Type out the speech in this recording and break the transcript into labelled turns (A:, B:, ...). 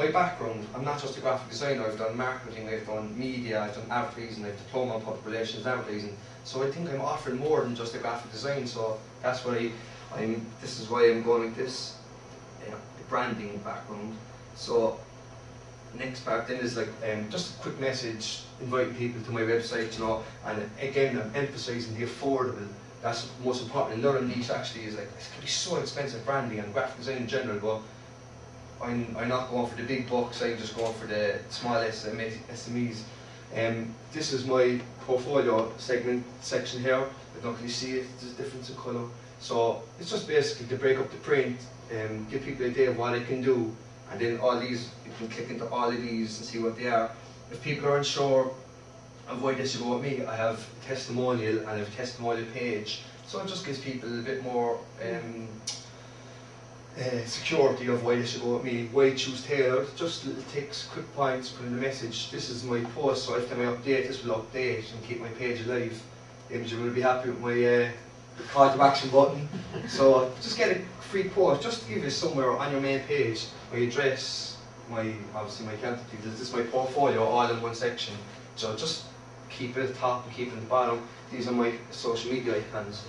A: my background, I'm not just a graphic designer, I've done marketing, I've done media, I've done advertising, I've diploma in public relations advertising. So I think I'm offering more than just a graphic design, so that's why I'm, this is why I'm going like this, the branding background. So next part then is like um, just a quick message inviting people to my website, you know, and again I'm emphasising the affordable. That's most important. Learning these actually is like it can be so expensive branding and graphic design in general, but I'm, I'm not going for the big bucks. I'm just going for the small SMEs. Um, this is my portfolio segment section here. I don't really see it. There's a difference in colour. So it's just basically to break up the print, um, give people an idea of what I can do, and then all these you can click into all of these and see what they are. If people are unsure of why they should go with me, I have testimonial and I have a testimonial page. So it just gives people a bit more um, uh, security of why they should go with me, why choose tailored, just little ticks, quick points, put in the message, this is my post, so every time I update, this will update and keep my page alive. Imogen will be happy with my uh, call to action button. so just get a free post, just to give you somewhere on your main page, my address, my obviously my details, this is my portfolio all in one section. So just keep it at the top and keep it at the bottom. These are my social media icons.